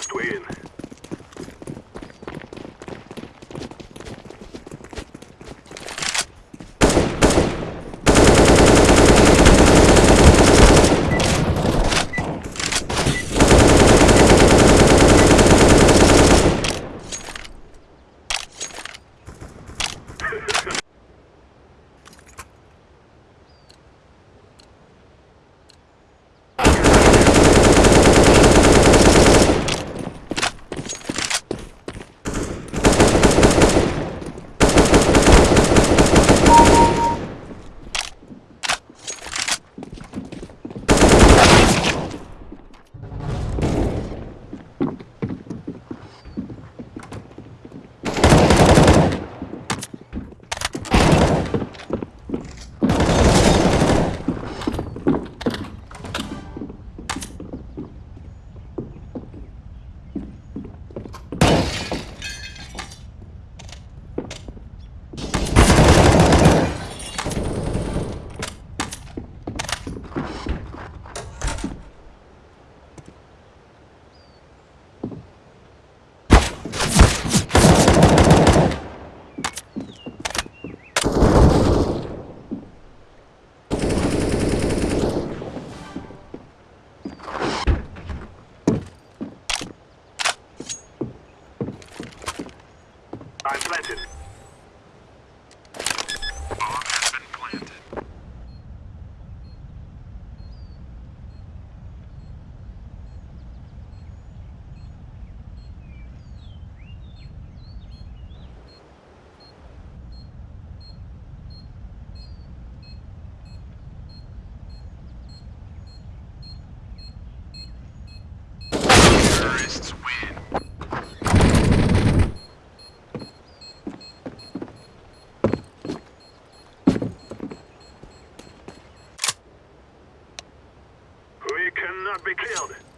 last way in. not be killed.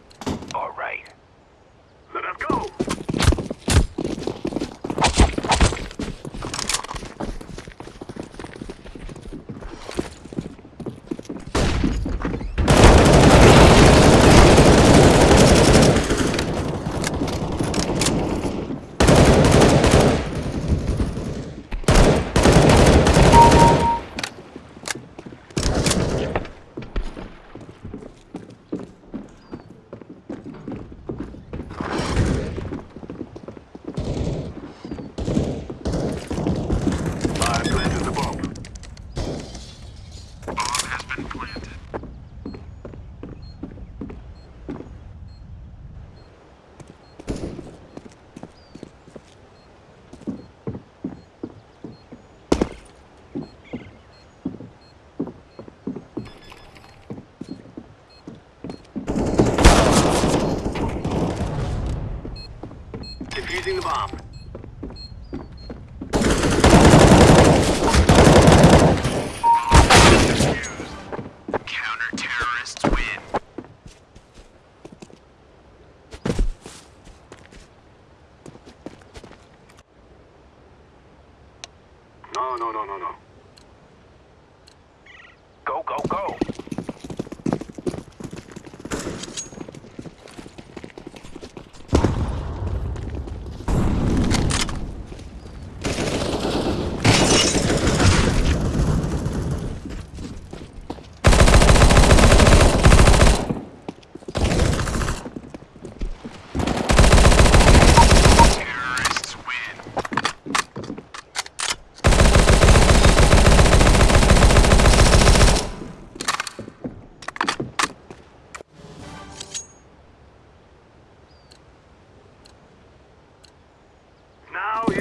Locating the bomb. No, no, no, no, no. Now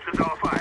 Distance all five.